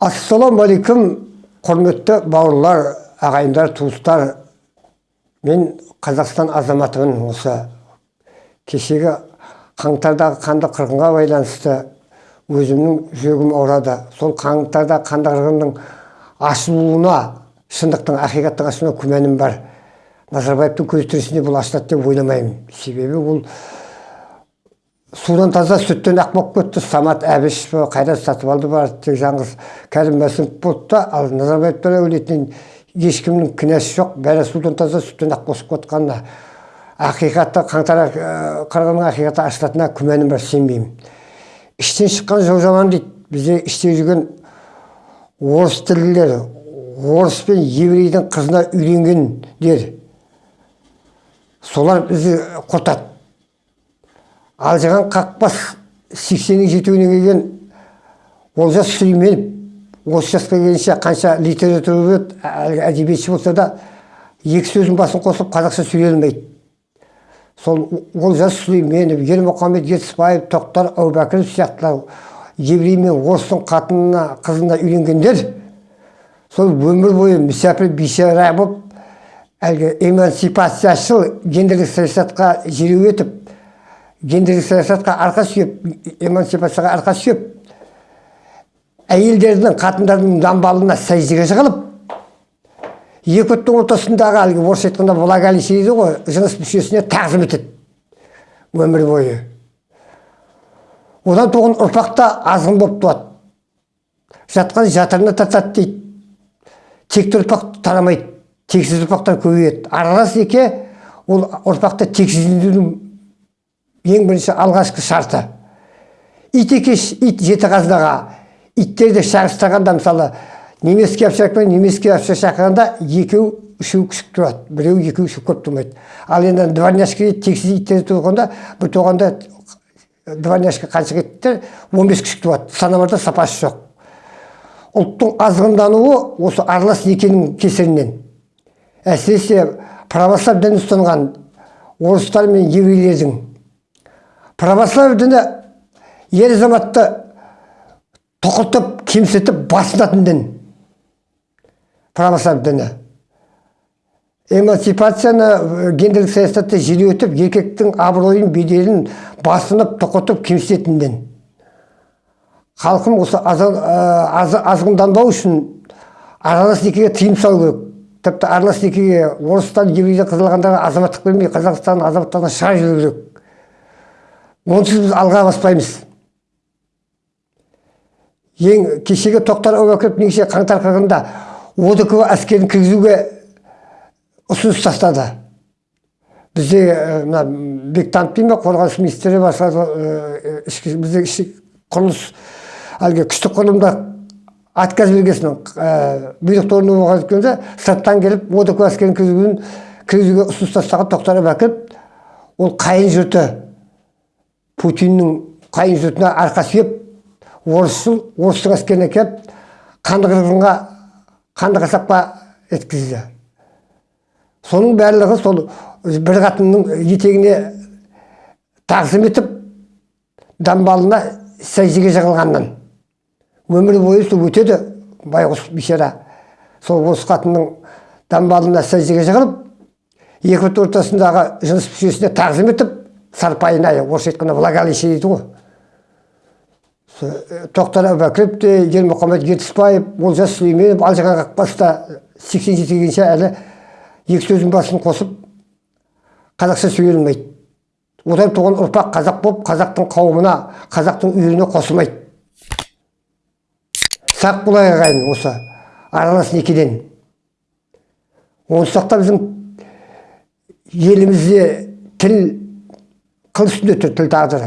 ассалаумағалейкум құрметті бауырлар ағайындар туыстар. Мен қазақстан азаматымын осы. Кешегі қаңтардағы қанды қырғынға байланысты өзімнің жүрегім ауырады. Сол қаңтарда қанды қырғынның ашылуына шындықтың ақиқаттың ашылуына күмәнім бар. Назарбаевтың көз тірісінде бұл ашылады деп ойламаймын. Себебі ол судан таза сүттен ақ болып кетті. Самат әбіш қайрат сатыбалды бар тек жаңғыз кәрім мәсімов болды да ал назарбаевтар әулетінен ешкімнің кінәсі жоқ. Бәрі судан таза сүттен ақ босып кетқанына ақиқаты қаңтар қырғынның ақиқаты ашылатынына күмәнім бар сенбеймін. Іштен шыққан жау жаман дейді. Бізде іште жүрген орыс тілділер орыс пен еврейдің қызына үйленгендер солар бізді құртады алжыған қақпас сексеннің жетеуіне келген олжас сүлейменов осы жасқа келгенше қанша литература әлгі әдебиетші болса да екі сөздің басын қосып қазақша сөйлей алмайды. Сол олжас сүлейменов ермұхамед ертісбаев тоқтар әубәкіров сияқтылар еврей мен орыстың қатынына қызына үйленгендер сол өмір бойы мүсәпір бейшара болып әлгі эмансипацияшыл гендерлік саясатқа жеру етіп гендерлік саясатқа арқа сүйеп эмансипацияға арқа сүйеп әйелдердің қатындардың дамбалына сәждеге жығылып екі оттың ортасындағы әлгі орысша айтқанда влагалище дейді ғой жыныс мүшесіне тағзым етеді өмір бойы. Одан туған ұрпақ та азғын болып туады. Жатқан жатырына тартады дейді. Текті ұрпақ тарамайды тексіз ұрпақтар көбейеді. Аралас неке ол ұрпақты тексіздендірудің ең бірінші алғашқы шарты. Ит екеш ит жеті қазынаға. Иттерді шағыстырғанда мысалы немеске овчарка пен немеске овчар шақырғанда екеу үшеу күшік тұрады біреу екеу үшеу көп тұрмайды. Ал енді дворняжка тексіз иттер туғанда бір туғанда дворняжка қанша иттер он бес күшік туады санамарда сапасы жоқ. Ұлттың азғындануы осы аралас некенің кесірінен. Әсіресе православ дінін ұстанған орыстар мен еврейлердің православие діні ер азаматты тұқыртып кемсітіп басынатын дін. Православ діні. Эмансипацияны гендерлік саясатты желеутіп еркектің абыройын беделін басынып тұқыртып кемсітетін дін. Халқым осы азғынданбау үшін аралас некеге тыйым салу керек. Тіпті аралас некеге орыстан еврейден қызылғандарға азаматтық бермей қазақстан азаматтарына шығарып жіберу керек. Онсыз біз алға баспаймыз ең кешегі тоқтар әубәкіров негізі қаңтар қырғында одк әскерін кіргізуге ұсыныс тастады бізде мына бектанов дей ма қорғаныс министрі басқа ішкі бізде құрылыс әлгі күштік құрылымда отказ бергесін бұйрықты орындамаған өткенде сырттан келіп одк әскерін кіргізуге ұсыныс тастаған тоқтар әубәкіров ол қайын жұрты путиннің қайын жұртына арқа сүйеп орысшыл орыстың әскеріне келіп қанды қырғынға қанды қасапқа еткізді. Соның барлығы сол бір қатынның етегіне тағзым етіп дамбалына сәждеге жығылғаннан өмір бойы сол өтеді байғұс бейшара сол осы қатынның дамбалына сәждеге жығылып екі ортасындағы жыныс мүшесіне тағзым етіп сарпайына орысша айтқанда влагалище дейді ғой тоқтар әубәкіров те ермұхамед ертісбаев олжас сүлейменов алжыған қақпаста сексен жетіге әлі екі сөздің басын қосып қазақша сөйлей алмайды одан туған ұрпақ қазақ болып қазақтың қауымына қазақтың үйіріне қосылмайды сақ болайық ағайын осы аралас некеден. Онсыз біздің елімізде тіл kalsın ötü tül tağdır.